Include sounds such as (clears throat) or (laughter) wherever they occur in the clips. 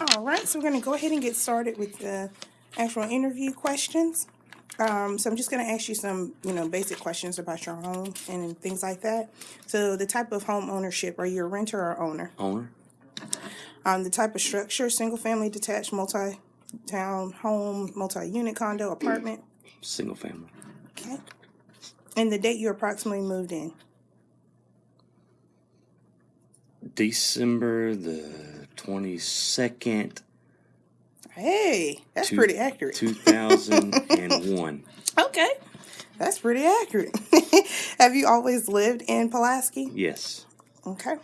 All right, so we're going to go ahead and get started with the actual interview questions. Um, so I'm just going to ask you some, you know, basic questions about your home and things like that. So the type of home ownership, are you a renter or owner? Owner? Um, the type of structure, single family, detached, multi-town home, multi-unit condo, apartment. Single family. Okay. And the date you approximately moved in. December the 22nd, Hey, that's Two- pretty accurate. (laughs) 2001. Okay, that's pretty accurate. (laughs) Have you always lived in Pulaski? yes. Okay.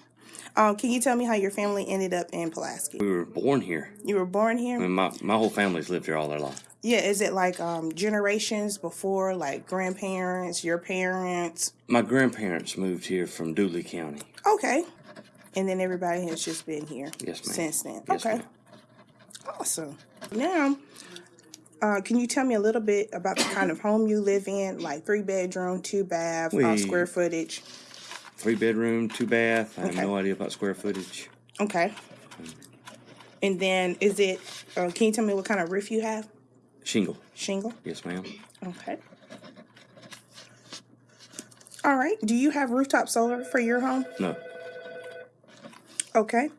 Um, can you tell me how your family ended up in Pulaski? We were born here. You were born here? I mean, my, my whole family's lived here all their life. Yeah, is it like um, generations before, like grandparents, your parents? My grandparents moved here from Dooly County. Okay. And then everybody has just been here Yes, since then. Yes, okay. Awesome. Now, uh, can you tell me a little bit about the kind of home you live in, like three bedroom, two bath, uh, square footage? Three bedroom, two bath. I have no idea about square footage. Okay. And then is it, uh, can you tell me what kind of roof you have? Shingle. Shingle? Yes, ma'am. Okay. All right. Do you have rooftop solar for your home? No. Okay.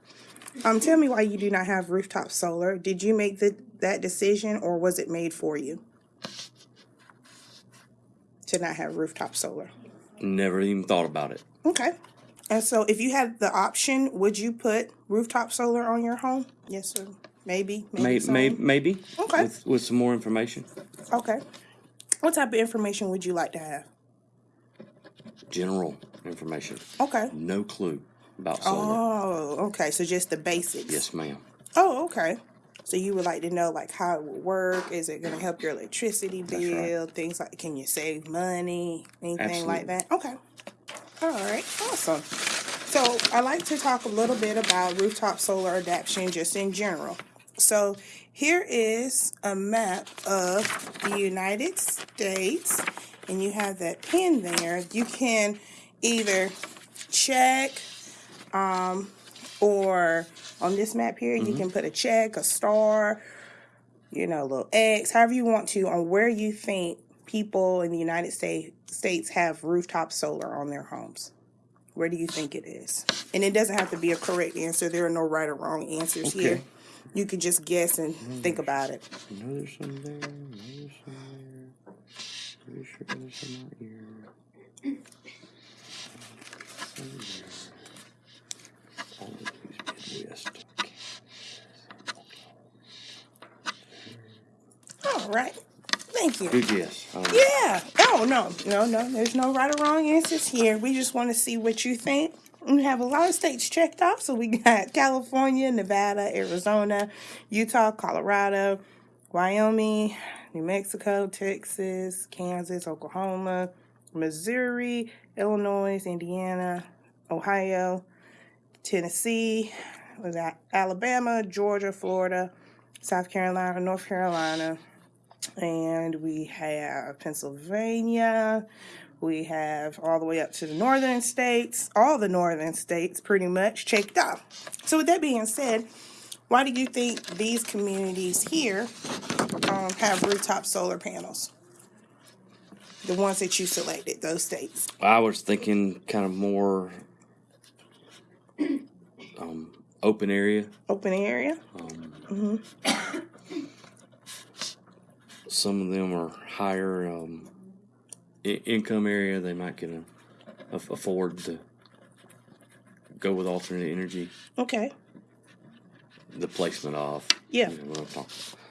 Um, tell me why you do not have rooftop solar. Did you make the, that decision or was it made for you? To not have rooftop solar. Never even thought about it. Okay. And so if you had the option, would you put rooftop solar on your home? Yes, sir. Maybe. Maybe. May, may, maybe. Okay. With, with some more information. Okay. What type of information would you like to have? General information. Okay. No clue about solar. Oh, okay. So just the basics. Yes, ma'am. Oh, okay. So you would like to know like how it would work? Is it going to help your electricity right. bill? Things like can you save money? Anything like that? Okay. All right. Awesome. So I like to talk a little bit about rooftop solar adaptation just in general. So here is a map of the United States, and you have that pin there. You can either check um, or on this map here, you can put a check, a star, you know, a little X, however you want to, on where you think people in the United States States have rooftop solar on their homes. Where do you think it is? And it doesn't have to be a correct answer. There are no right or wrong answers here. You can just guess and think about it. No, there's some there. No, there's some there. Pretty sure there's some out here. Some there. All of these Midwest. All right. Thank you. Good guess. Yeah. Oh no, no, no. There's no right or wrong answers here. We just want to see what you think. We have a lot of states checked off. So we (laughs) got California, Nevada, Arizona, Utah, Colorado, Wyoming, New Mexico, Texas, Kansas, Oklahoma, Missouri, Illinois, Indiana, Ohio, Tennessee, was that Alabama, Georgia, Florida, South Carolina, North Carolina, and we have Pennsylvania. We have all the way up to the northern states, all the northern states pretty much checked off. So, with that being said, why do you think these communities here um, have rooftop solar panels? The ones that you selected, those states. I was thinking kind of more um, open area. Open area? Um, Some of them are higher um, I- income area. They might get a, aff- afford to go with alternate energy. Okay. The placement of. Yeah. You know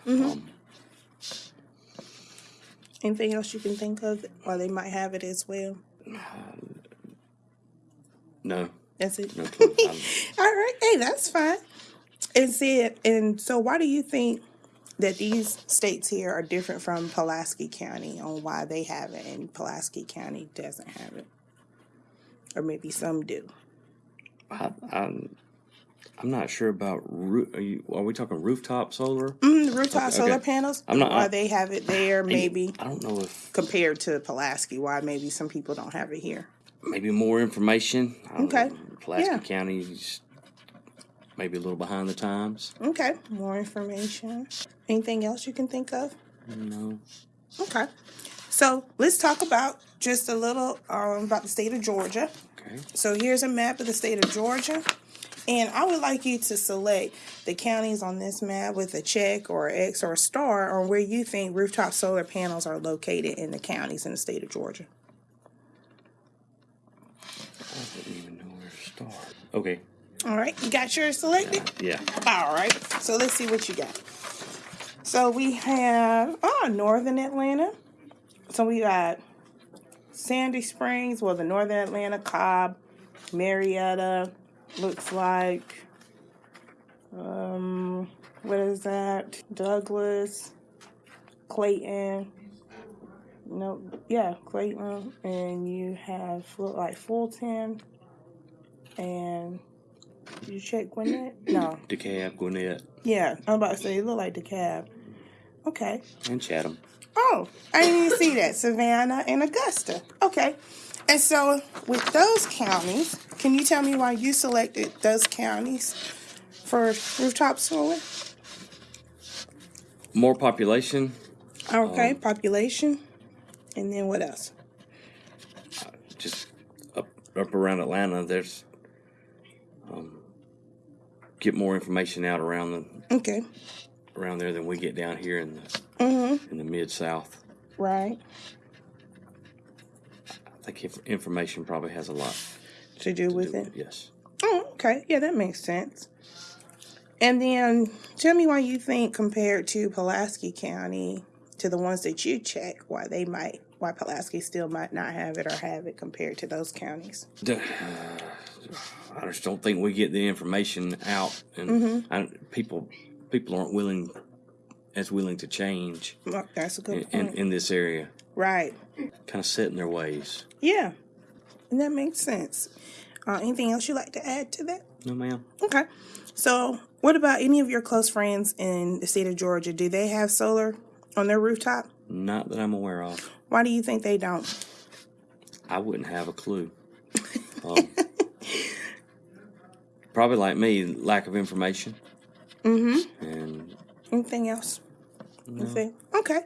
I'm. Um, Anything else you can think of? Or they might have it as well. (sighs) no, That's it. no. (laughs) All right, hey, that's fine. And said, and so why do you think that these states here are different from Pulaski County on why they have it and Pulaski County doesn't have it? Or maybe some do. I, I'm, I'm not sure about. Roo- are, you, are we talking rooftop solar? Mm, rooftop Okay, solar okay. panels, I'm not- why I- they have it there, maybe I don't know if compared to Pulaski, why maybe some people don't have it here. maybe more information. Okay. know. Pulaski Yeah. County's maybe a little behind the times. Okay, more information. Anything else you can think of? No. Okay. So let's talk about just a little um, about the state of Georgia. Okay. So here's a map of the state of Georgia. And I would like you to select the counties on this map with a check or X or a star on where you think rooftop solar panels are located in the counties in the state of Georgia. I didn't even know where to start. Okay. All right, you got yours selected? Yeah. All right, so let's see what you got. So we have, oh, Northern Atlanta. So we got Sandy Springs, well, the Northern Atlanta, Cobb, Marietta, looks like, um, what is that? Douglas, Clayton. No, yeah, Clayton. And you have, like Fulton. And you check Gwinnett? No. (clears throat) DeKalb, Gwinnett, Yeah, I'm about to say it look like DeKalb. Okay. and Chatham. Oh, I didn't even see that. Savannah and Augusta. Okay. And so with those counties, can you tell me why you selected those counties for rooftop solar? More population. Okay, Um, population. And then what else? just up up around Atlanta, there's get more information out around the Okay. around there than we get down here in the Mm-hmm. in the mid south. Right. I think information probably has a lot To do to with do it. with it. Yes. Oh, okay. Yeah, that makes sense. And then tell me why you think compared to Pulaski County to the ones that you check, why they might why Pulaski still might not have it or have it compared to those counties. D- (sighs) (laughs) I just don't think we get the information out, and Mm-hmm. I, people people aren't willing as willing to change that's a in, good in, point. in this area. right. Kind of set in their ways. Yeah. And that makes sense. Uh, anything else you'd like to add to that? No, ma'am. Okay. So, what about any of your close friends in the state of Georgia? Do they have solar on their rooftop? Not that I'm aware of. Why do you think they don't? I wouldn't have a clue. Um, (laughs) probably like me, lack of information. Mm-hmm. And Anything else? no. Okay. Okay.